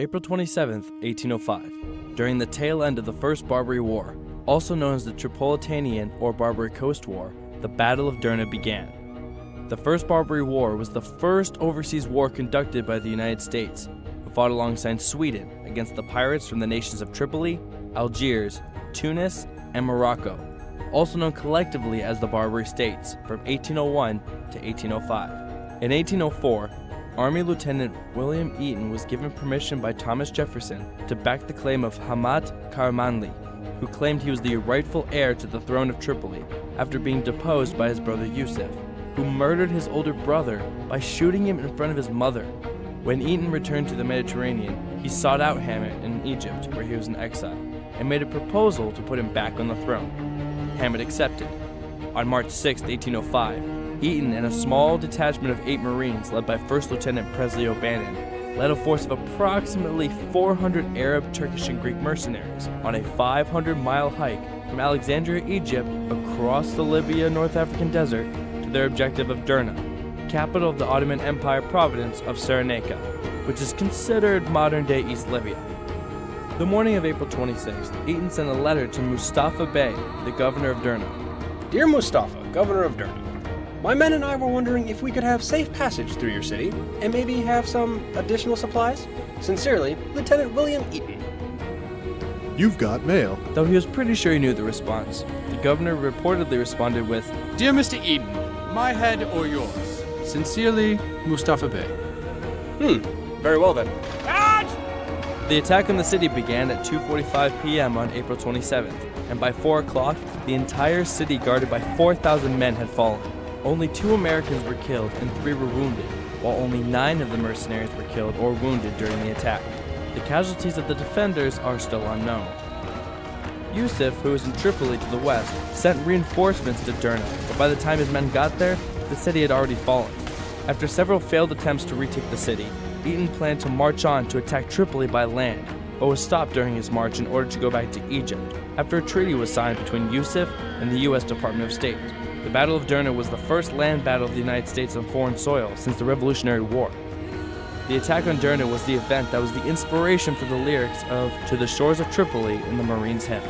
April 27, 1805. During the tail end of the First Barbary War, also known as the Tripolitanian or Barbary Coast War, the Battle of Derna began. The First Barbary War was the first overseas war conducted by the United States, who fought alongside Sweden against the pirates from the nations of Tripoli, Algiers, Tunis, and Morocco, also known collectively as the Barbary States, from 1801 to 1805. In 1804, Army Lieutenant William Eaton was given permission by Thomas Jefferson to back the claim of Hamad Karamanli, who claimed he was the rightful heir to the throne of Tripoli after being deposed by his brother Yusuf, who murdered his older brother by shooting him in front of his mother. When Eaton returned to the Mediterranean, he sought out Hamid in Egypt, where he was in exile, and made a proposal to put him back on the throne. Hamid accepted. On March 6, 1805, Eaton and a small detachment of eight Marines led by First Lieutenant Presley O'Bannon led a force of approximately 400 Arab, Turkish, and Greek mercenaries on a 500 mile hike from Alexandria, Egypt, across the Libya North African desert to their objective of Derna, capital of the Ottoman Empire province of Cyrenaica, which is considered modern day East Libya. The morning of April 26th, Eaton sent a letter to Mustafa Bey, the governor of Derna. Dear Mustafa, governor of Derna, my men and I were wondering if we could have safe passage through your city and maybe have some additional supplies. Sincerely, Lieutenant William Eaton. You've got mail. Though he was pretty sure he knew the response, the governor reportedly responded with, Dear Mr. Eaton, my head or yours? Sincerely, Mustafa Bey. Hmm, very well then. The attack on the city began at 2:45 p.m. on April 27th, and by 4 o'clock, the entire city guarded by 4,000 men had fallen. Only two Americans were killed and three were wounded, while only nine of the mercenaries were killed or wounded during the attack. The casualties of the defenders are still unknown. Yusuf, who was in Tripoli to the west, sent reinforcements to Derna, but by the time his men got there, the city had already fallen. After several failed attempts to retake the city, Eaton planned to march on to attack Tripoli by land, but was stopped during his march in order to go back to Egypt after a treaty was signed between Yusuf and the U.S. Department of State. The Battle of Derna was the first land battle of the United States on foreign soil since the Revolutionary War. The attack on Derna was the event that was the inspiration for the lyrics of To the Shores of Tripoli in the Marines' hymn.